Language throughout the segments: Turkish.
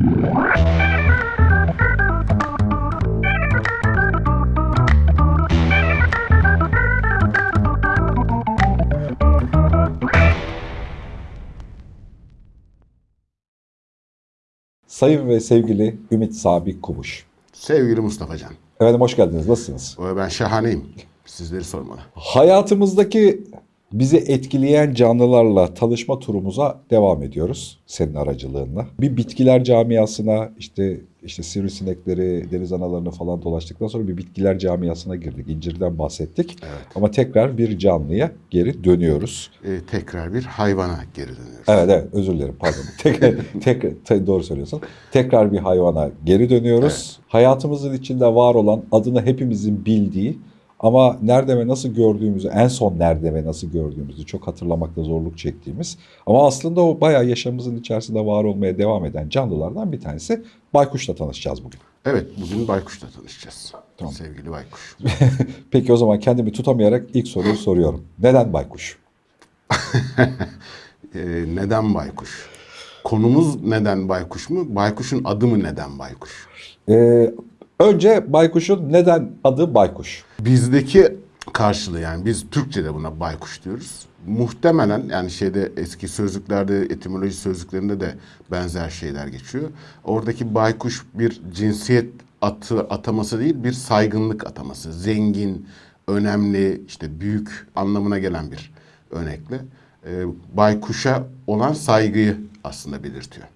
Sayın ve sevgili Ümit Sabit Kumuş. Sevgili Mustafa Can, Efendim hoş geldiniz. Nasılsınız? ben şahaneyim. Sizleri sormalı. Hayatımızdaki bizi etkileyen canlılarla tanışma turumuza devam ediyoruz senin aracılığınla. Bir bitkiler camiasına işte işte sivrisinekleri, deniz analarını falan dolaştıktan sonra bir bitkiler camiasına girdik. İncirden bahsettik. Ama tekrar bir canlıya geri dönüyoruz. Ee, tekrar bir hayvana geri dönüyoruz. Evet evet özür dilerim pardon. Tekrar, tekrar te- doğru söylüyorsun. Tekrar bir hayvana geri dönüyoruz. Hayatımızın içinde var olan adını hepimizin bildiği ama nerede ve nasıl gördüğümüzü, en son nerede ve nasıl gördüğümüzü çok hatırlamakta zorluk çektiğimiz ama aslında o bayağı yaşamımızın içerisinde var olmaya devam eden canlılardan bir tanesi baykuşla tanışacağız bugün. Evet, bugün baykuşla tanışacağız. Tamam. Sevgili baykuş. Peki o zaman kendimi tutamayarak ilk soruyu soruyorum. Neden baykuş? Ee, neden baykuş? Konumuz neden baykuş mu? Baykuşun adı mı neden baykuş? Ee, önce baykuşun neden adı baykuş? Bizdeki karşılığı yani biz Türkçe'de buna baykuş diyoruz. Muhtemelen yani şeyde eski sözlüklerde, etimoloji sözlüklerinde de benzer şeyler geçiyor. Oradaki baykuş bir cinsiyet atı ataması değil, bir saygınlık ataması. Zengin, önemli, işte büyük anlamına gelen bir örnekle. Ee, baykuşa olan saygıyı aslında belirtiyor.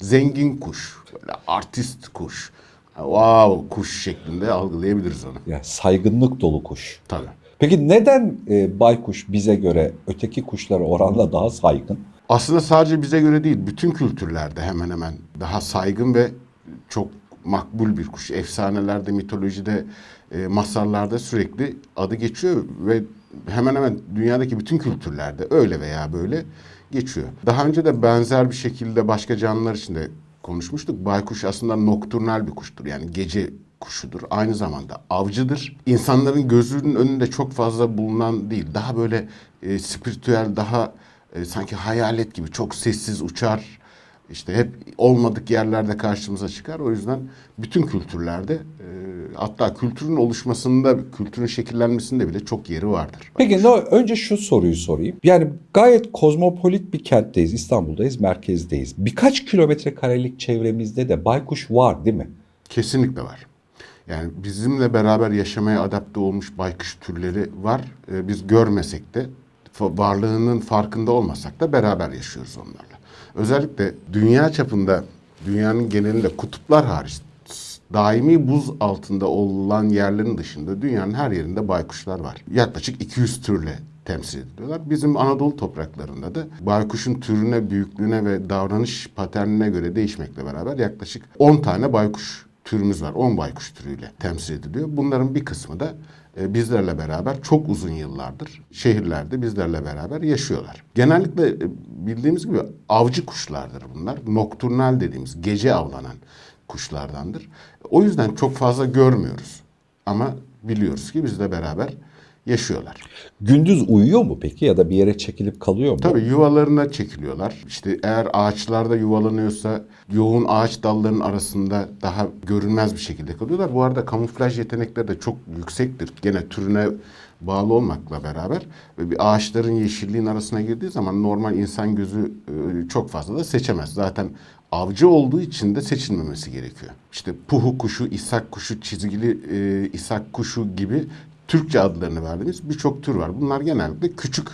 Zengin kuş, böyle artist kuş, wow kuş şeklinde algılayabiliriz onu. Yani saygınlık dolu kuş. Tabii. Peki neden e, baykuş bize göre öteki kuşlara oranla daha saygın? Aslında sadece bize göre değil, bütün kültürlerde hemen hemen daha saygın ve çok makbul bir kuş. Efsanelerde, mitolojide, e, masallarda sürekli adı geçiyor ve hemen hemen dünyadaki bütün kültürlerde öyle veya böyle geçiyor. Daha önce de benzer bir şekilde başka canlılar için de konuşmuştuk. Baykuş aslında nokturnal bir kuştur. Yani gece kuşudur. Aynı zamanda avcıdır. İnsanların gözünün önünde çok fazla bulunan değil. Daha böyle e, spiritüel, daha e, sanki hayalet gibi çok sessiz uçar. İşte hep olmadık yerlerde karşımıza çıkar. O yüzden bütün kültürlerde e, hatta kültürün oluşmasında, kültürün şekillenmesinde bile çok yeri vardır. Peki no, önce şu soruyu sorayım. Yani gayet kozmopolit bir kentteyiz, İstanbul'dayız, merkezdeyiz. Birkaç kilometre karelik çevremizde de baykuş var değil mi? Kesinlikle var. Yani bizimle beraber yaşamaya adapte olmuş baykuş türleri var. Ee, biz görmesek de varlığının farkında olmasak da beraber yaşıyoruz onlarla. Özellikle dünya çapında, dünyanın genelinde kutuplar hariç daimi buz altında olan yerlerin dışında dünyanın her yerinde baykuşlar var. Yaklaşık 200 türle temsil ediliyorlar. Bizim Anadolu topraklarında da baykuşun türüne, büyüklüğüne ve davranış paternine göre değişmekle beraber yaklaşık 10 tane baykuş türümüz var. 10 baykuş türüyle temsil ediliyor. Bunların bir kısmı da e, bizlerle beraber çok uzun yıllardır şehirlerde bizlerle beraber yaşıyorlar. Genellikle e, bildiğimiz gibi avcı kuşlardır bunlar. Nokturnal dediğimiz gece avlanan kuşlardandır. O yüzden çok fazla görmüyoruz. Ama biliyoruz ki bizle beraber yaşıyorlar. Gündüz uyuyor mu peki ya da bir yere çekilip kalıyor mu? Tabii yuvalarına çekiliyorlar. İşte eğer ağaçlarda yuvalanıyorsa yoğun ağaç dallarının arasında daha görünmez bir şekilde kalıyorlar. Bu arada kamuflaj yetenekleri de çok yüksektir. Gene türüne bağlı olmakla beraber ve bir ağaçların yeşilliğin arasına girdiği zaman normal insan gözü e, çok fazla da seçemez. Zaten avcı olduğu için de seçilmemesi gerekiyor. İşte puhu kuşu, isak kuşu, çizgili e, isak kuşu gibi Türkçe adlarını verdiğimiz birçok tür var. Bunlar genellikle küçük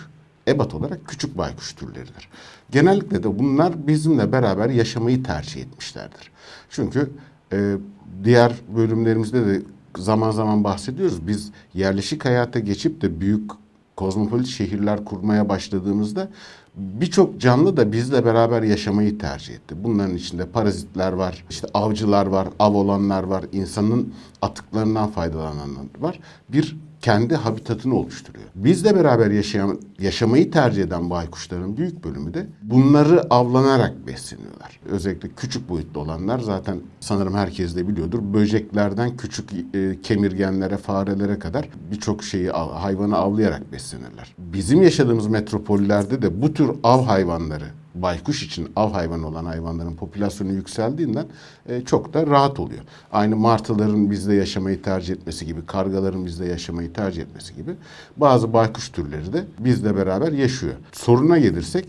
ebat olarak küçük baykuş türleridir. Genellikle de bunlar bizimle beraber yaşamayı tercih etmişlerdir. Çünkü e, diğer bölümlerimizde de zaman zaman bahsediyoruz. Biz yerleşik hayata geçip de büyük kozmopolit şehirler kurmaya başladığımızda birçok canlı da bizle beraber yaşamayı tercih etti. Bunların içinde parazitler var, işte avcılar var, av olanlar var, insanın atıklarından faydalananlar var. Bir kendi habitatını oluşturuyor. Bizle beraber yaşayan, yaşamayı tercih eden baykuşların büyük bölümü de bunları avlanarak besleniyorlar. Özellikle küçük boyutlu olanlar zaten sanırım herkes de biliyordur. Böceklerden küçük e, kemirgenlere, farelere kadar birçok şeyi hayvanı avlayarak beslenirler. Bizim yaşadığımız metropollerde de bu tür av hayvanları baykuş için av hayvanı olan hayvanların popülasyonu yükseldiğinden e, çok da rahat oluyor. Aynı martıların bizde yaşamayı tercih etmesi gibi, kargaların bizde yaşamayı tercih etmesi gibi bazı baykuş türleri de bizle beraber yaşıyor. Soruna gelirsek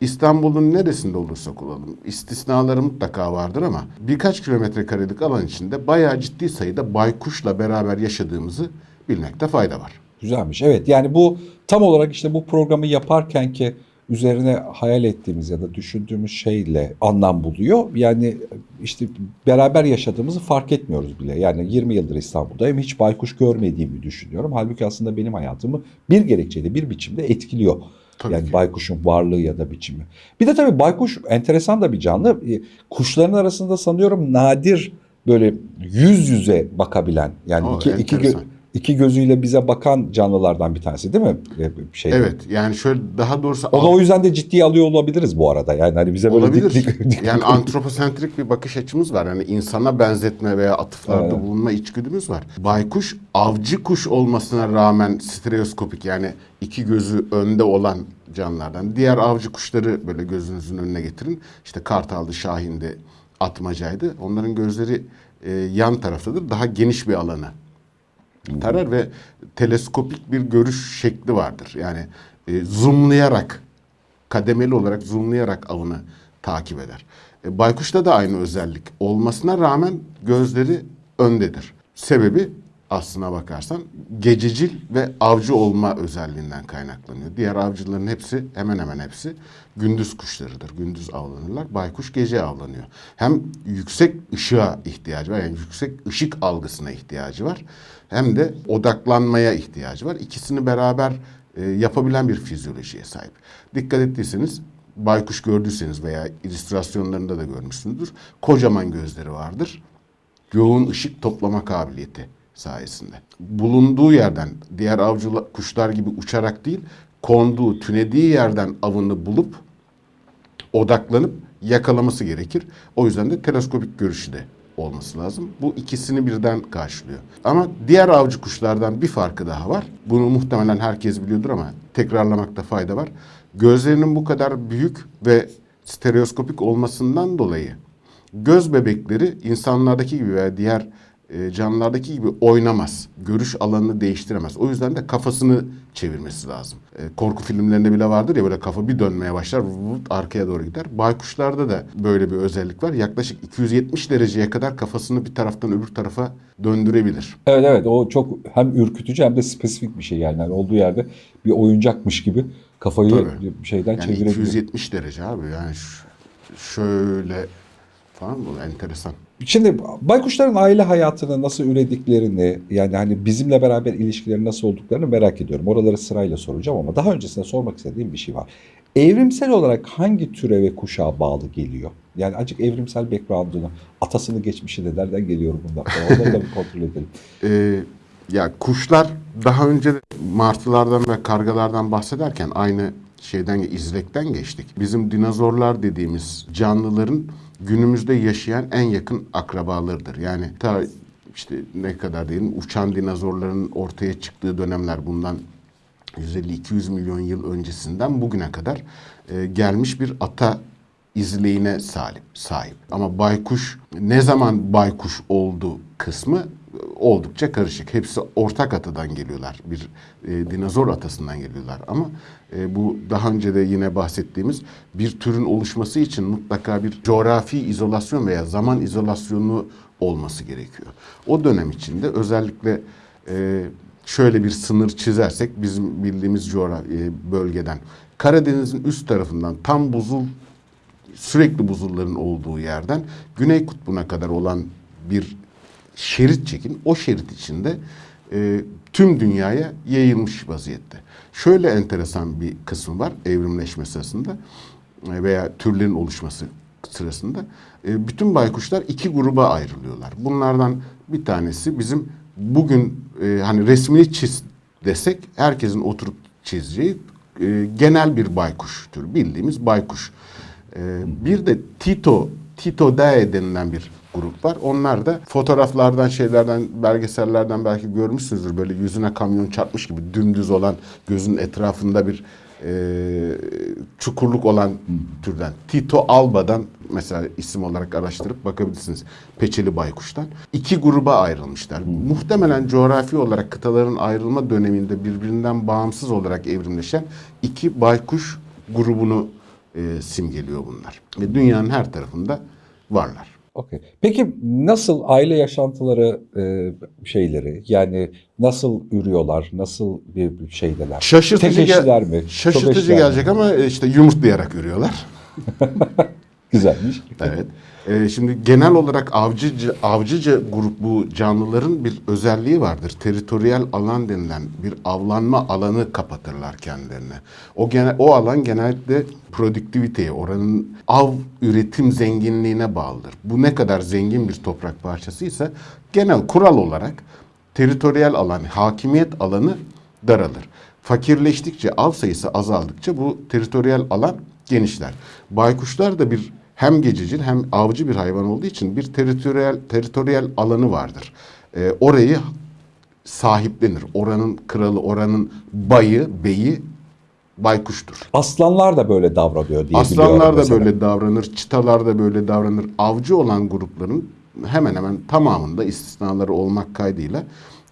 İstanbul'un neresinde olursak olalım istisnaları mutlaka vardır ama birkaç kilometre karelik alan içinde bayağı ciddi sayıda baykuşla beraber yaşadığımızı bilmekte fayda var. Güzelmiş. Evet yani bu tam olarak işte bu programı yaparken ki üzerine hayal ettiğimiz ya da düşündüğümüz şeyle anlam buluyor. Yani işte beraber yaşadığımızı fark etmiyoruz bile. Yani 20 yıldır İstanbul'dayım hiç baykuş görmediğimi düşünüyorum. Halbuki aslında benim hayatımı bir gerekçeyle bir biçimde etkiliyor. Tabii yani ki. baykuşun varlığı ya da biçimi. Bir de tabii baykuş enteresan da bir canlı. E, Kuşların arasında sanıyorum nadir böyle yüz yüze bakabilen yani O iki, enteresan. iki gözüyle bize bakan canlılardan bir tanesi değil mi? Şeyde. Evet yani şöyle daha doğrusu O da o yüzden de ciddiye alıyor olabiliriz bu arada. Yani hani bize böyle olabilir. dik dik, dik- yani antroposentrik bir bakış açımız var. Yani insana benzetme veya atıflarda Evet. bulunma içgüdümüz var. Baykuş avcı kuş olmasına rağmen stereoskopik yani iki gözü önde olan canlılardan. Diğer avcı kuşları böyle gözünüzün önüne getirin. İşte kartaldı, şahindi, atmacaydı. Onların gözleri e, yan taraftadır. Daha geniş bir alanı tarar ve teleskopik bir görüş şekli vardır. Yani e, zoomlayarak, kademeli olarak zoomlayarak avını takip eder. E, baykuşta da aynı özellik olmasına rağmen gözleri öndedir. Sebebi aslına bakarsan gececil ve avcı olma özelliğinden kaynaklanıyor. Diğer avcıların hepsi hemen hemen hepsi gündüz kuşlarıdır. Gündüz avlanırlar. Baykuş gece avlanıyor. Hem yüksek ışığa ihtiyacı var. Yani yüksek ışık algısına ihtiyacı var. Hem de odaklanmaya ihtiyacı var. İkisini beraber e, yapabilen bir fizyolojiye sahip. Dikkat ettiyseniz baykuş gördüyseniz veya illüstrasyonlarında da görmüşsünüzdür. Kocaman gözleri vardır yoğun ışık toplama kabiliyeti sayesinde. Bulunduğu yerden diğer avcı kuşlar gibi uçarak değil, konduğu, tünediği yerden avını bulup odaklanıp yakalaması gerekir. O yüzden de teleskopik görüşü de olması lazım. Bu ikisini birden karşılıyor. Ama diğer avcı kuşlardan bir farkı daha var. Bunu muhtemelen herkes biliyordur ama tekrarlamakta fayda var. Gözlerinin bu kadar büyük ve stereoskopik olmasından dolayı göz bebekleri insanlardaki gibi veya diğer e, canlılardaki gibi oynamaz. Görüş alanını değiştiremez. O yüzden de kafasını çevirmesi lazım. E, korku filmlerinde bile vardır ya böyle kafa bir dönmeye başlar vut, arkaya doğru gider. Baykuşlarda da böyle bir özellik var. Yaklaşık 270 dereceye kadar kafasını bir taraftan öbür tarafa döndürebilir. Evet evet o çok hem ürkütücü hem de spesifik bir şey yani. Yani olduğu yerde bir oyuncakmış gibi kafayı Tabii. şeyden Yani çevirebiliyor. 270 derece abi yani şöyle falan bu enteresan. Şimdi baykuşların aile hayatını nasıl ürediklerini yani hani bizimle beraber ilişkileri nasıl olduklarını merak ediyorum. Oraları sırayla soracağım ama daha öncesinde sormak istediğim bir şey var. Evrimsel olarak hangi türe ve kuşağa bağlı geliyor? Yani acık evrimsel background'unu, atasını geçmişini nereden geliyor bunlar onları da bir kontrol edelim. Ee, ya kuşlar daha önce martılardan ve kargalardan bahsederken aynı şeyden izlekten geçtik. Bizim dinozorlar dediğimiz canlıların günümüzde yaşayan en yakın akrabalarıdır. Yani ta işte ne kadar diyelim uçan dinozorların ortaya çıktığı dönemler bundan 150-200 milyon yıl öncesinden bugüne kadar e, gelmiş bir ata izleyine sahip, sahip. Ama baykuş ne zaman baykuş oldu kısmı oldukça karışık. Hepsi ortak atadan geliyorlar. Bir e, dinozor atasından geliyorlar. Ama e, bu daha önce de yine bahsettiğimiz bir türün oluşması için mutlaka bir coğrafi izolasyon veya zaman izolasyonu olması gerekiyor. O dönem içinde özellikle e, şöyle bir sınır çizersek bizim bildiğimiz coğrafi e, bölgeden Karadeniz'in üst tarafından tam buzul sürekli buzulların olduğu yerden Güney Kutbu'na kadar olan bir şerit çekin. O şerit içinde e, tüm dünyaya yayılmış vaziyette. Şöyle enteresan bir kısmı var evrimleşme sırasında e, veya türlerin oluşması sırasında. E, bütün baykuşlar iki gruba ayrılıyorlar. Bunlardan bir tanesi bizim bugün e, hani resmini çiz desek herkesin oturup çizeceği e, genel bir baykuş türü. Bildiğimiz baykuş. Ee, bir de Tito, Tito Dae denilen bir grup var. Onlar da fotoğraflardan, şeylerden, belgesellerden belki görmüşsünüzdür. Böyle yüzüne kamyon çarpmış gibi dümdüz olan gözün etrafında bir e, çukurluk olan türden. Tito alba'dan mesela isim olarak araştırıp bakabilirsiniz. Peçeli baykuştan. İki gruba ayrılmışlar. Muhtemelen coğrafi olarak kıtaların ayrılma döneminde birbirinden bağımsız olarak evrimleşen iki baykuş grubunu e, simgeliyor bunlar. Ve dünyanın her tarafında varlar. Okey. Peki nasıl aile yaşantıları e, şeyleri yani nasıl ürüyorlar, nasıl bir bir şeydeler? Şaşırtıcı, Tek gel- mi? Şaşırtıcı eşliler mi? gelecek ama e, işte yumurtlayarak ürüyorlar. Güzelmiş. Evet. Ee, şimdi genel olarak avcıca, avcıca grup bu canlıların bir özelliği vardır. Teritoriyel alan denilen bir avlanma alanı kapatırlar kendilerine. O gene, o alan genellikle produktiviteye, oranın av üretim zenginliğine bağlıdır. Bu ne kadar zengin bir toprak parçasıysa genel kural olarak teritoriyel alan, hakimiyet alanı daralır. Fakirleştikçe, av sayısı azaldıkça bu teritoriyel alan genişler. Baykuşlar da bir hem gececil hem avcı bir hayvan olduğu için bir teritoriyel teritoriyel alanı vardır. Ee, orayı sahiplenir. Oranın kralı, oranın bayı, beyi baykuştur. Aslanlar da böyle davranıyor diye Aslanlar da mesela. böyle davranır, çitalar da böyle davranır. Avcı olan grupların hemen hemen tamamında istisnaları olmak kaydıyla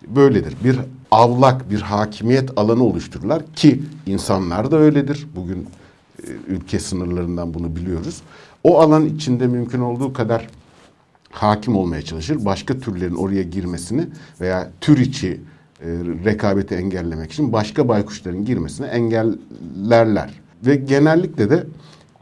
böyledir. Bir avlak, bir hakimiyet alanı oluştururlar ki insanlar da öyledir. Bugün e, ülke sınırlarından bunu biliyoruz. O alan içinde mümkün olduğu kadar hakim olmaya çalışır. Başka türlerin oraya girmesini veya tür içi e, rekabeti engellemek için başka baykuşların girmesini engellerler. Ve genellikle de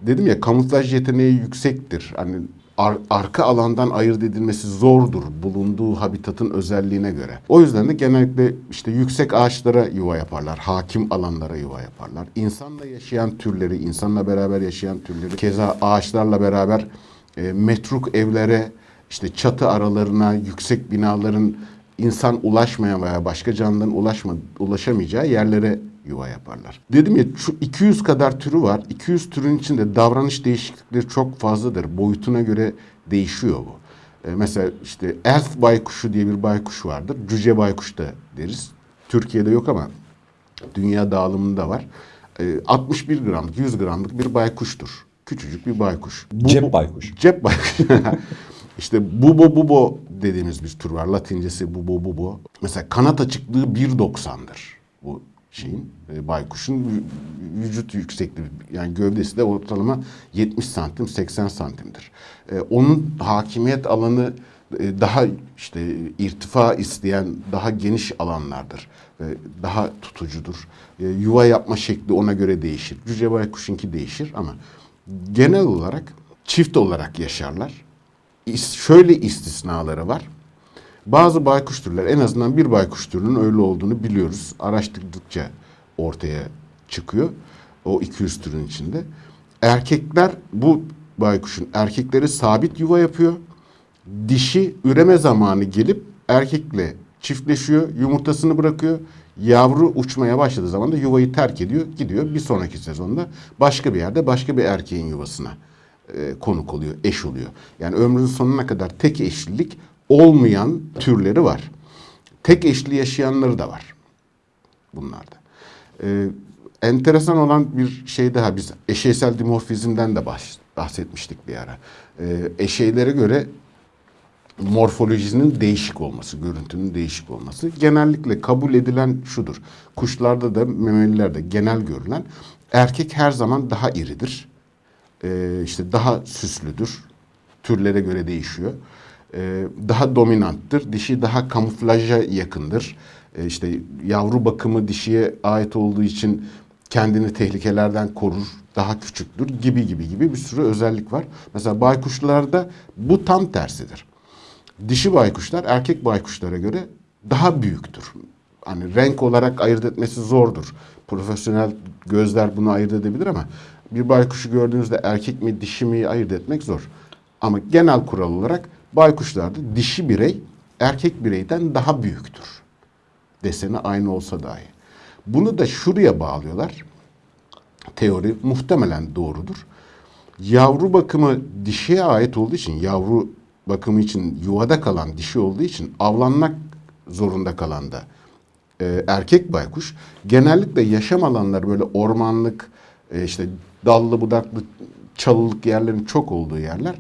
dedim ya kamuflaj yeteneği yüksektir. Hani ar- arka alandan ayırt edilmesi zordur bulunduğu habitatın özelliğine göre. O yüzden de genellikle işte yüksek ağaçlara yuva yaparlar, hakim alanlara yuva yaparlar. İnsanla yaşayan türleri, insanla beraber yaşayan türleri, keza ağaçlarla beraber e, metruk evlere, işte çatı aralarına, yüksek binaların insan ulaşmayan veya başka canlıların ulaşma, ulaşamayacağı yerlere yuva yaparlar. Dedim ya şu 200 kadar türü var. 200 türün içinde davranış değişiklikleri çok fazladır. Boyutuna göre değişiyor bu. Ee, mesela işte elf baykuşu diye bir baykuş vardır. Cüce baykuş da deriz. Türkiye'de yok ama dünya dağılımında var. Ee, 61 gramlık, 100 gramlık bir baykuştur. Küçücük bir baykuş. Bu- Cep baykuş. Cep baykuş. işte bubo bubo dediğimiz bir tür var. Latincesi bubo bubo. Mesela kanat açıklığı 1.90'dır bu şeyin e, baykuşun vü- vücut yüksekliği yani gövdesi de ortalama 70 santim 80 santimdir. E, onun hakimiyet alanı e, daha işte irtifa isteyen daha geniş alanlardır ve daha tutucudur. E, yuva yapma şekli ona göre değişir. Cüce baykuşunki değişir ama genel olarak çift olarak yaşarlar. İs- Şöyle istisnaları var. Bazı baykuş türler en azından bir baykuş türünün öyle olduğunu biliyoruz. Araştırdıkça ortaya çıkıyor. O 200 türün içinde. Erkekler bu baykuşun erkekleri sabit yuva yapıyor. Dişi üreme zamanı gelip erkekle çiftleşiyor, yumurtasını bırakıyor. Yavru uçmaya başladığı zaman da yuvayı terk ediyor, gidiyor. Bir sonraki sezonda başka bir yerde başka bir erkeğin yuvasına e, konuk oluyor, eş oluyor. Yani ömrünün sonuna kadar tek eşlilik olmayan türleri var. Tek eşli yaşayanları da var bunlarda. Ee, enteresan olan bir şey daha biz eşeysel dimorfizmden de bahs- bahsetmiştik bir ara. Ee, eşeylere göre morfolojisinin değişik olması, görüntünün değişik olması genellikle kabul edilen şudur. Kuşlarda da memelilerde genel görülen erkek her zaman daha iridir. Ee, işte daha süslüdür. Türlere göre değişiyor. Ee, daha dominanttır. Dişi daha kamuflaja yakındır. Ee, işte yavru bakımı dişiye ait olduğu için kendini tehlikelerden korur, daha küçüktür gibi gibi gibi bir sürü özellik var. Mesela baykuşlarda bu tam tersidir. Dişi baykuşlar erkek baykuşlara göre daha büyüktür. Hani renk olarak ayırt etmesi zordur. Profesyonel gözler bunu ayırt edebilir ama bir baykuşu gördüğünüzde erkek mi dişi mi ayırt etmek zor. Ama genel kural olarak baykuşlarda dişi birey erkek bireyden daha büyüktür. Deseni aynı olsa dahi. Bunu da şuraya bağlıyorlar. Teori muhtemelen doğrudur. Yavru bakımı dişiye ait olduğu için, yavru bakımı için yuvada kalan dişi olduğu için avlanmak zorunda kalan da e, erkek baykuş genellikle yaşam alanları böyle ormanlık, e, işte dallı budaklı, çalılık yerlerin çok olduğu yerler.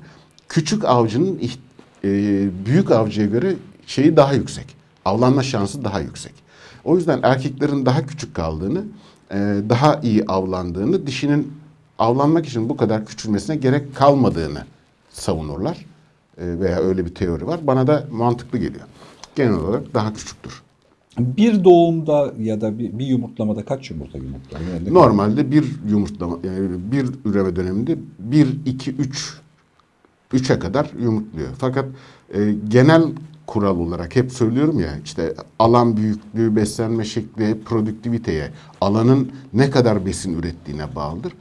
Küçük avcının iht- e, büyük avcıya göre şeyi daha yüksek. Avlanma şansı daha yüksek. O yüzden erkeklerin daha küçük kaldığını, e, daha iyi avlandığını, dişinin avlanmak için bu kadar küçülmesine gerek kalmadığını savunurlar. E, veya öyle bir teori var. Bana da mantıklı geliyor. Genel olarak daha küçüktür. Bir doğumda ya da bir, bir yumurtlamada kaç yumurta yumurtlar? Normalde bir yumurtlama, yani bir üreme döneminde 1, 2, 3, 3'e kadar yumurtluyor. Fakat e, genel kural olarak hep söylüyorum ya işte alan büyüklüğü, beslenme şekli, produktiviteye, alanın ne kadar besin ürettiğine bağlıdır.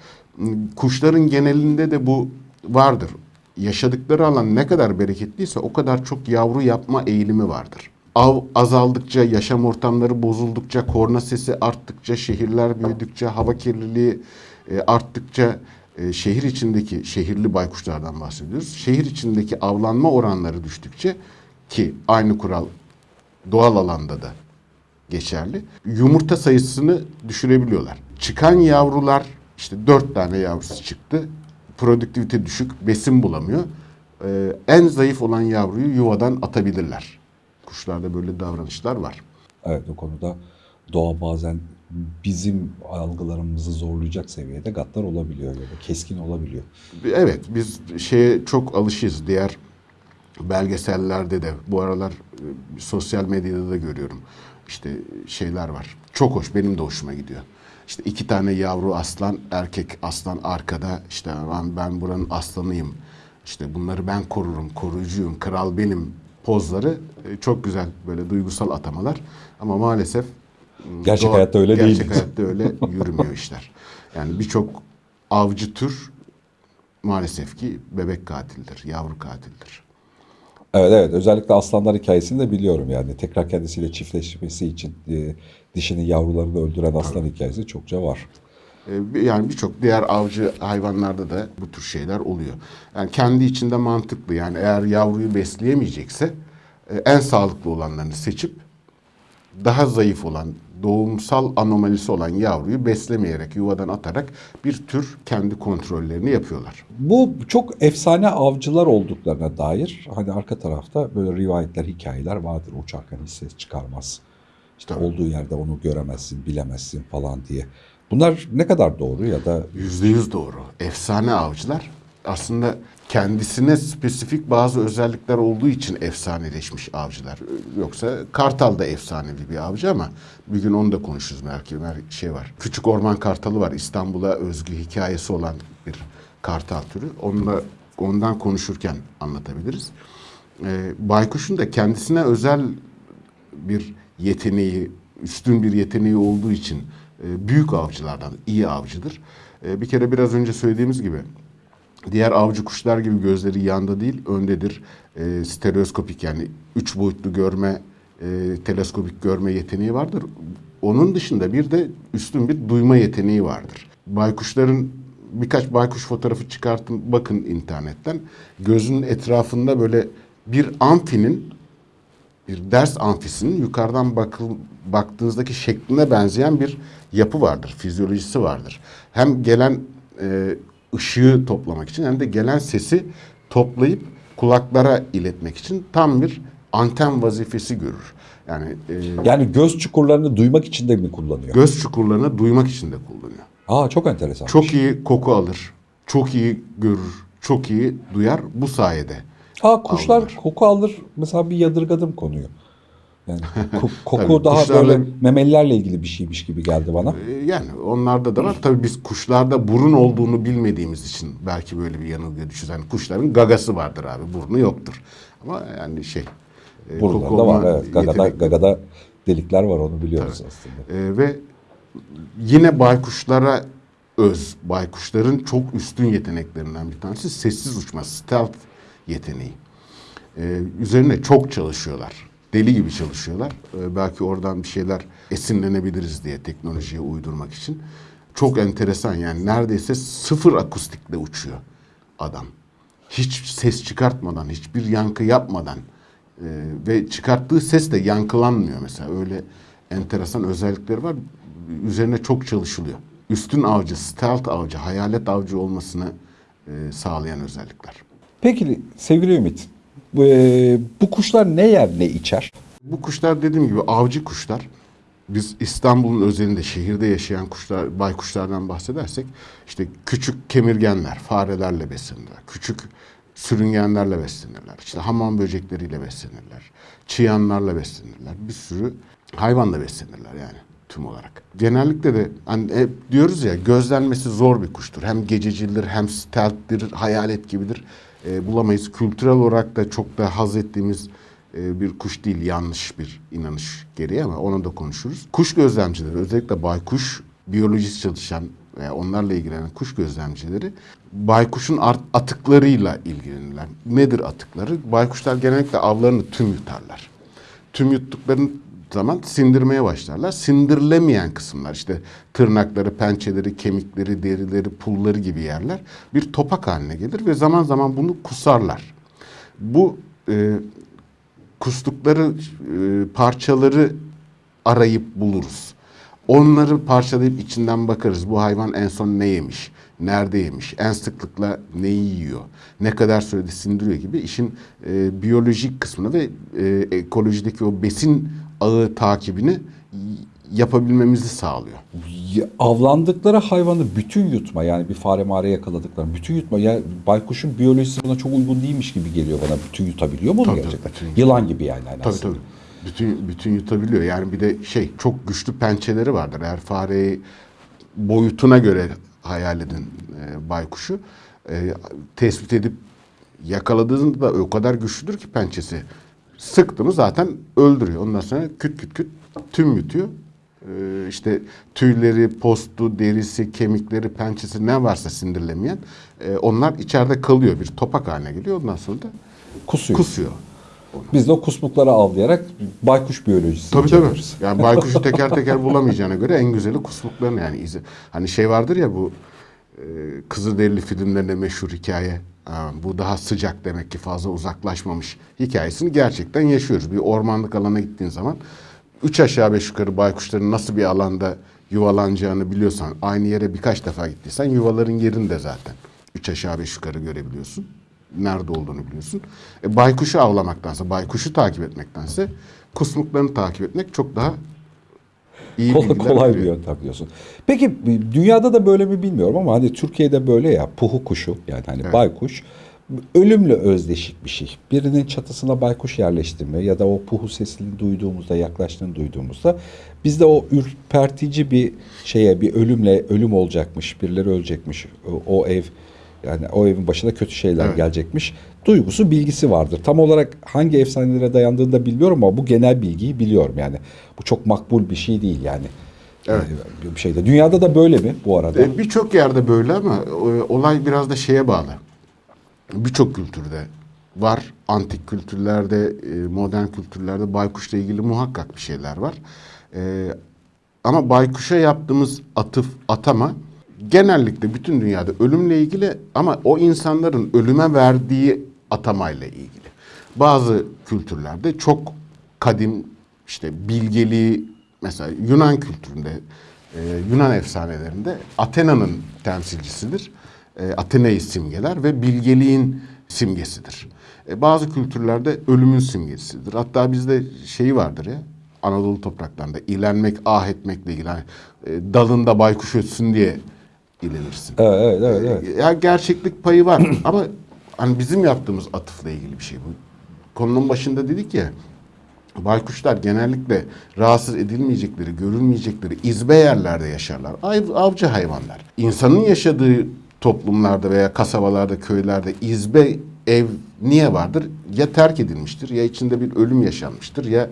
Kuşların genelinde de bu vardır. Yaşadıkları alan ne kadar bereketliyse o kadar çok yavru yapma eğilimi vardır. Av azaldıkça, yaşam ortamları bozuldukça, korna sesi arttıkça, şehirler büyüdükçe, hava kirliliği e, arttıkça, e, şehir içindeki şehirli baykuşlardan bahsediyoruz. Şehir içindeki avlanma oranları düştükçe ki aynı kural doğal alanda da geçerli. Yumurta sayısını düşürebiliyorlar. Çıkan yavrular işte dört tane yavrusu çıktı. Produktivite düşük, besin bulamıyor. Ee, en zayıf olan yavruyu yuvadan atabilirler. Kuşlarda böyle davranışlar var. Evet o konuda doğa bazen bizim algılarımızı zorlayacak seviyede gaddar olabiliyor ya da keskin olabiliyor. Evet biz şeye çok alışıyız. Diğer belgesellerde de bu aralar e, sosyal medyada da görüyorum. İşte şeyler var. Çok hoş benim de hoşuma gidiyor. İşte iki tane yavru aslan, erkek aslan arkada. İşte ben, ben buranın aslanıyım. İşte bunları ben korurum, koruyucuyum, kral benim pozları e, çok güzel böyle duygusal atamalar. Ama maalesef Gerçek doğa- hayatta öyle değil. Gerçek hayatta öyle yürümüyor işler. Yani birçok avcı tür maalesef ki bebek katildir, yavru katildir. Evet evet özellikle aslanlar hikayesini de biliyorum yani tekrar kendisiyle çiftleşmesi için e, dişinin yavrularını öldüren aslan hikayesi çokça var. Bir- Yani birçok diğer avcı hayvanlarda da bu tür şeyler oluyor. Yani kendi içinde mantıklı. Yani eğer yavruyu besleyemeyecekse e, en sağlıklı olanlarını seçip daha zayıf olan, doğumsal anomalisi olan yavruyu beslemeyerek, yuvadan atarak bir tür kendi kontrollerini yapıyorlar. Bu çok efsane avcılar olduklarına dair hani arka tarafta böyle rivayetler, hikayeler vardır. Uçarken hiç ses çıkarmaz. İşte Tabii. olduğu yerde onu göremezsin, bilemezsin falan diye. Bunlar ne kadar doğru ya da Yüzde yüz doğru. Efsane avcılar aslında kendisine spesifik bazı özellikler olduğu için efsaneleşmiş avcılar. Yoksa Kartal da efsanevi bir avcı ama bir gün onu da konuşuruz belki. Bir şey var. Küçük orman kartalı var. İstanbul'a özgü hikayesi olan bir kartal türü. Onunla, ondan konuşurken anlatabiliriz. Ee, baykuşun da kendisine özel bir yeteneği, üstün bir yeteneği olduğu için e, büyük avcılardan, iyi avcıdır. E, bir kere biraz önce söylediğimiz gibi diğer avcı kuşlar gibi gözleri yanda değil, öndedir. E, stereoskopik yani üç boyutlu görme, e, teleskopik görme yeteneği vardır. Onun dışında bir de üstün bir duyma yeteneği vardır. Baykuşların birkaç baykuş fotoğrafı çıkartın bakın internetten. Gözünün etrafında böyle bir amfinin bir ders amfisinin yukarıdan bakıl, baktığınızdaki şekline benzeyen bir yapı vardır, fizyolojisi vardır. Hem gelen e, ışığı toplamak için hem de gelen sesi toplayıp kulaklara iletmek için tam bir anten vazifesi görür. Yani e, yani göz çukurlarını duymak için de mi kullanıyor? göz çukurlarını duymak için de kullanıyor. Aa çok enteresan. Çok iyi koku alır, çok iyi görür, çok iyi duyar bu sayede. Aa kuşlar Avlar. koku alır. Mesela bir yadırgadım konuyu. Yani ko- koku Tabii, daha kuşlarla- böyle memelilerle ilgili bir şeymiş gibi geldi bana. Ee, Yani onlarda da var. Tabii biz kuşlarda burun olduğunu bilmediğimiz için belki böyle bir yanılgıya düşüyoruz. Yani kuşların gagası vardır abi, burnu yoktur. Ama yani şey... e, koku Buralarda var evet. Gagada, yetenekleri- gagada delikler var onu biliyoruz aslında. Ee, ve yine baykuşlara öz, baykuşların çok üstün yeteneklerinden bir tanesi sessiz uçma, stealth yeteneği. Ee, üzerine çok çalışıyorlar. Deli gibi çalışıyorlar. Ee, belki oradan bir şeyler esinlenebiliriz diye teknolojiye uydurmak için. Çok enteresan yani neredeyse sıfır akustikle uçuyor adam. Hiç ses çıkartmadan, hiçbir yankı yapmadan e, ve çıkarttığı ses de yankılanmıyor mesela. Öyle enteresan özellikleri var. Üzerine çok çalışılıyor. Üstün avcı, stealth avcı, hayalet avcı olmasını e, sağlayan özellikler. Peki sevgili Ümit, e, bu kuşlar ne yer ne içer? Bu kuşlar dediğim gibi avcı kuşlar. Biz İstanbul'un özelinde şehirde yaşayan kuşlar, baykuşlardan bahsedersek işte küçük kemirgenler, farelerle beslenirler. Küçük sürüngenlerle beslenirler. İşte hamam böcekleriyle beslenirler. Çıyanlarla beslenirler. Bir sürü hayvanla beslenirler yani tüm olarak. Genellikle de hani hep diyoruz ya gözlenmesi zor bir kuştur. Hem gececildir hem stealth'tir, hayalet gibidir. E, bulamayız. Kültürel olarak da çok da haz ettiğimiz e, bir kuş değil yanlış bir inanış gereği ama onu da konuşuruz. Kuş gözlemcileri özellikle baykuş biyolojisi çalışan veya onlarla ilgilenen kuş gözlemcileri baykuşun atıklarıyla ilgilenirler. Nedir atıkları? Baykuşlar genellikle avlarını tüm yutarlar. Tüm yuttuklarını zaman sindirmeye başlarlar. Sindirilemeyen kısımlar işte tırnakları, pençeleri, kemikleri, derileri, pulları gibi yerler bir topak haline gelir ve zaman zaman bunu kusarlar. Bu e, kustukları e, parçaları arayıp buluruz. Onları parçalayıp içinden bakarız. Bu hayvan en son ne yemiş? Nerede yemiş? En sıklıkla neyi yiyor? Ne kadar sürede sindiriyor gibi işin e, biyolojik kısmını ve e, ekolojideki o besin ağı takibini yapabilmemizi sağlıyor. Avlandıkları hayvanı bütün yutma yani bir fare mare yakaladıkları bütün yutma. Ya baykuşun biyolojisi buna çok uygun değilmiş gibi geliyor bana. Bütün yutabiliyor mu onu Tabii, gerçekten? bütün. Yılan gibi yani. yani Tabii aslında. tabii. Bütün bütün yutabiliyor. Yani bir de şey çok güçlü pençeleri vardır. Eğer fareyi boyutuna göre hayal edin e, baykuşu e, tespit edip yakaladığında o kadar güçlüdür ki pençesi. Sıktı mı zaten öldürüyor. Ondan sonra küt küt küt tüm yutuyor. E, işte tüyleri, postu, derisi, kemikleri, pençesi ne varsa sindirilemeyen e, onlar içeride kalıyor. Bir topak haline geliyor. Ondan sonra da Kusuyor. kusuyor. Biz de o kusmukları avlayarak baykuş biyolojisi Tabii tabii. Yani baykuşu teker teker bulamayacağına göre en güzeli kusmukların yani izi. Hani şey vardır ya bu e, Kızılderili filmlerinde meşhur hikaye. Ha, bu daha sıcak demek ki fazla uzaklaşmamış hikayesini gerçekten yaşıyoruz. Bir ormanlık alana gittiğin zaman üç aşağı beş yukarı baykuşların nasıl bir alanda yuvalanacağını biliyorsan aynı yere birkaç defa gittiysen yuvaların yerini de zaten üç aşağı beş yukarı görebiliyorsun. Nerede olduğunu biliyorsun. E, baykuşu avlamaktansa, baykuşu takip etmektense kusmuklarını takip etmek çok daha iyi Kolay, kolay bir veriyor. yöntem diyorsun. Peki dünyada da böyle mi bilmiyorum ama hani Türkiye'de böyle ya puhu kuşu yani hani Evet. baykuş ölümle özdeşik bir şey. Birinin çatısına baykuş yerleştirme ya da o puhu sesini duyduğumuzda yaklaştığını duyduğumuzda bizde o ürpertici bir şeye bir ölümle ölüm olacakmış birileri ölecekmiş o ev yani o evin başına kötü şeyler Evet. gelecekmiş duygusu bilgisi vardır. Tam olarak hangi efsanelere dayandığını da bilmiyorum ama bu genel bilgiyi biliyorum yani. Bu çok makbul bir şey değil yani. Evet. Ee, Bir şeyde. Dünyada da böyle mi bu arada? E, Birçok yerde böyle ama e, olay biraz da şeye bağlı. Birçok kültürde var. Antik kültürlerde, e, modern kültürlerde baykuşla ilgili muhakkak bir şeyler var. Ama baykuşa yaptığımız atıf, atama genellikle bütün dünyada ölümle ilgili ama o insanların ölüme verdiği atamayla ilgili. Bazı kültürlerde çok kadim işte bilgeliği mesela Yunan kültüründe e, Yunan efsanelerinde Athena'nın temsilcisidir. E, Athena'yı simgeler ve bilgeliğin simgesidir. E, bazı kültürlerde ölümün simgesidir. Hatta bizde şeyi vardır ya Anadolu topraklarında ilenmek, ah etmekle ilgili. Hani, e, dalında baykuş ötsün diye ilenirsin. Evet, evet, evet. evet. Ya gerçeklik payı var ama hani bizim yaptığımız atıfla ilgili bir şey bu. Konunun başında dedik ya baykuşlar genellikle rahatsız edilmeyecekleri, görülmeyecekleri izbe yerlerde yaşarlar. Av- avcı hayvanlar. İnsanın yaşadığı toplumlarda veya kasabalarda, köylerde izbe ev niye vardır? Ya terk edilmiştir, ya içinde bir ölüm yaşanmıştır, ya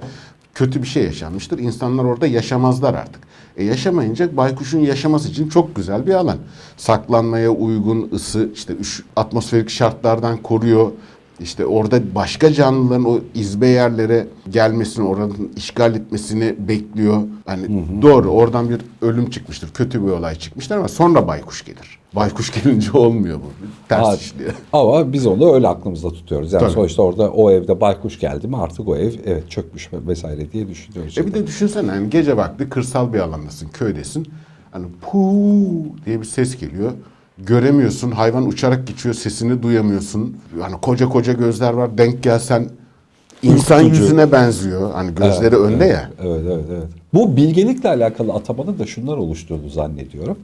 kötü bir şey yaşanmıştır. İnsanlar orada yaşamazlar artık. E yaşamayınca baykuşun yaşaması için çok güzel bir alan. Saklanmaya uygun, ısı, işte atmosferik şartlardan koruyor. işte orada başka canlıların o izbe yerlere gelmesini, oranın işgal etmesini bekliyor. Hani doğru oradan bir ölüm çıkmıştır, kötü bir olay çıkmıştır ama sonra baykuş gelir. Baykuş gelince olmuyor bu. Ters Ha, işliyor. Ama biz onu öyle aklımızda tutuyoruz. Yani Tabii. sonuçta orada o evde baykuş geldi mi artık o ev evet çökmüş vesaire diye düşünüyoruz. E bir de düşünsene hani gece vakti kırsal bir alandasın, köydesin. Hani puu diye bir ses geliyor. Göremiyorsun, hayvan uçarak geçiyor, sesini duyamıyorsun. Hani koca koca gözler var, denk gelsen insan Ürkütücü. yüzüne benziyor. Hani gözleri önde ya. Evet, evet, evet. Bu bilgelikle alakalı atamanın da şunlar oluşturduğunu zannediyorum.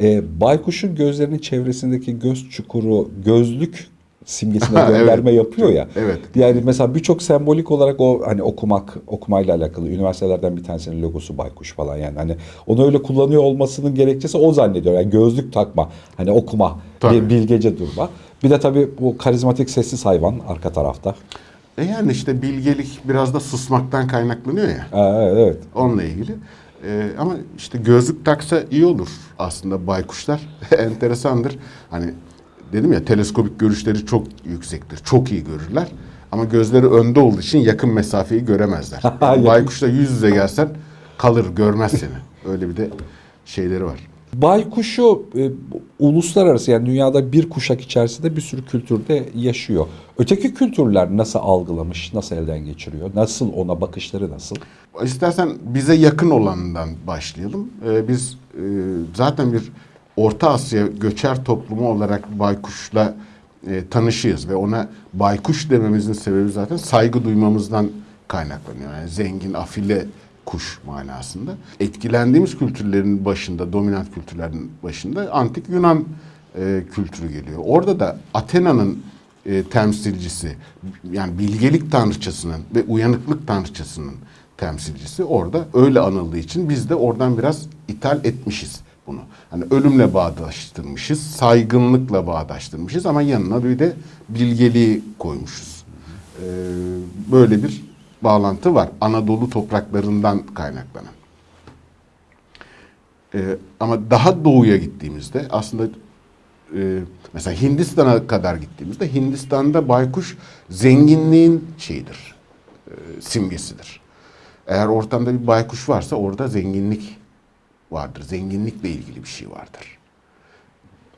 Ee, baykuşun gözlerinin çevresindeki göz çukuru, gözlük simgesine Evet. gönderme yapıyor ya. Evet. Yani mesela birçok sembolik olarak o hani okumak, okumayla alakalı üniversitelerden bir tanesinin logosu baykuş falan yani hani onu öyle kullanıyor olmasının gerekçesi o zannediyor. Yani gözlük takma, hani okuma, Tabii. bilgece durma. Bir de tabii bu karizmatik sessiz hayvan arka tarafta. E yani işte bilgelik biraz da susmaktan kaynaklanıyor ya. Evet, evet. Onunla ilgili. Ee, ama işte gözlük taksa iyi olur aslında baykuşlar. Enteresandır. Hani dedim ya teleskopik görüşleri çok yüksektir. Çok iyi görürler. Ama gözleri önde olduğu için yakın mesafeyi göremezler. Yani baykuşla yüz yüze gelsen kalır görmez seni. Öyle bir de şeyleri var. Baykuşu e, uluslararası yani dünyada bir kuşak içerisinde bir sürü kültürde yaşıyor. Öteki kültürler nasıl algılamış, nasıl elden geçiriyor, nasıl ona bakışları nasıl? İstersen bize yakın olanından başlayalım. Ee, biz e, zaten bir Orta Asya göçer toplumu olarak baykuşla e, tanışıyız ve ona baykuş dememizin sebebi zaten saygı duymamızdan kaynaklanıyor. Yani zengin, afile kuş manasında. Etkilendiğimiz kültürlerin başında, dominant kültürlerin başında antik Yunan e, kültürü geliyor. Orada da Athena'nın e, temsilcisi, yani bilgelik tanrıçasının ve uyanıklık tanrıçasının temsilcisi orada öyle anıldığı için biz de oradan biraz ithal etmişiz bunu. Hani ölümle bağdaştırmışız, saygınlıkla bağdaştırmışız ama yanına bir de bilgeliği koymuşuz. Ee, böyle bir bağlantı var Anadolu topraklarından kaynaklanan. Ee, ama daha doğuya gittiğimizde aslında e, mesela Hindistan'a kadar gittiğimizde Hindistan'da baykuş zenginliğin şeyidir, e, simgesidir. Eğer ortamda bir baykuş varsa orada zenginlik vardır. Zenginlikle ilgili bir şey vardır.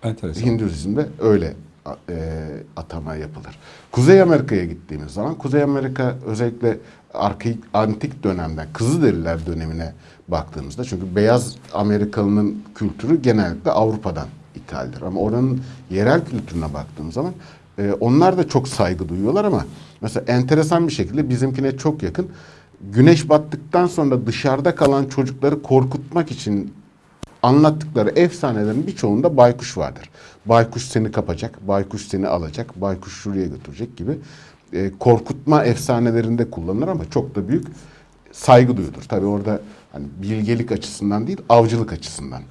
Enteresan. Hinduizm'de öyle e, atama yapılır. Kuzey Amerika'ya gittiğimiz zaman Kuzey Amerika özellikle arkaik, antik dönemden Kızılderililer dönemine baktığımızda çünkü beyaz Amerikalının kültürü genellikle Avrupa'dan ithaldir. Ama oranın yerel kültürüne baktığımız zaman e, onlar da çok saygı duyuyorlar ama mesela enteresan bir şekilde bizimkine çok yakın. Güneş battıktan sonra dışarıda kalan çocukları korkutmak için anlattıkları efsanelerin birçoğunda baykuş vardır. Baykuş seni kapacak, baykuş seni alacak, baykuş şuraya götürecek gibi e, korkutma efsanelerinde kullanılır ama çok da büyük saygı duyulur. Tabii orada hani bilgelik açısından değil, avcılık açısından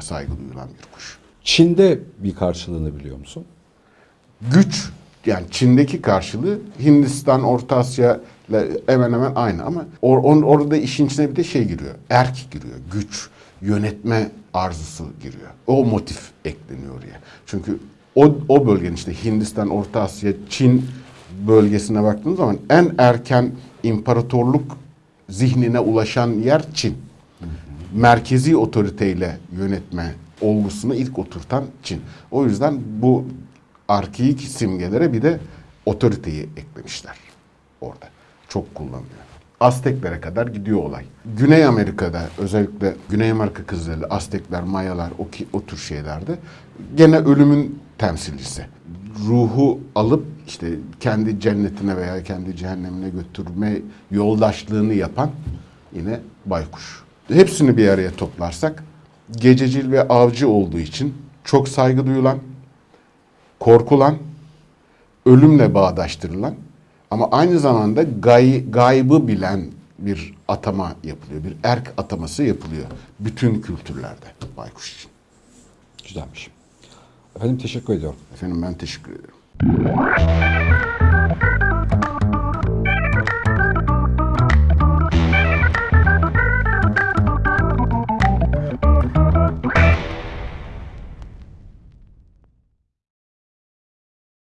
saygı duyulan bir kuş. Çin'de bir karşılığını biliyor musun? Güç yani Çin'deki karşılığı Hindistan, Orta Asya ile hemen hemen aynı ama or, on- orada işin içine bir de şey giriyor. Erk giriyor. Güç, yönetme arzusu giriyor. O motif ekleniyor oraya. Çünkü o, o bölgenin işte Hindistan, Orta Asya, Çin bölgesine baktığınız zaman en erken imparatorluk zihnine ulaşan yer Çin. Merkezi otoriteyle yönetme olgusunu ilk oturtan Çin. O yüzden bu arkeik simgelere bir de otoriteyi eklemişler orada. Çok kullanılıyor. Azteklere kadar gidiyor olay. Güney Amerika'da özellikle Güney Amerika kızları, Aztekler, Mayalar o, ki, o tür şeylerde gene ölümün temsilcisi. Ruhu alıp işte kendi cennetine veya kendi cehennemine götürme yoldaşlığını yapan yine baykuş. Hepsini bir araya toplarsak gececil ve avcı olduğu için çok saygı duyulan, korkulan, ölümle bağdaştırılan ama aynı zamanda gay, gaybı bilen bir atama yapılıyor. Bir erk ataması yapılıyor. Bütün kültürlerde baykuş için. Güzelmiş. Efendim teşekkür ediyorum. Efendim ben teşekkür ederim.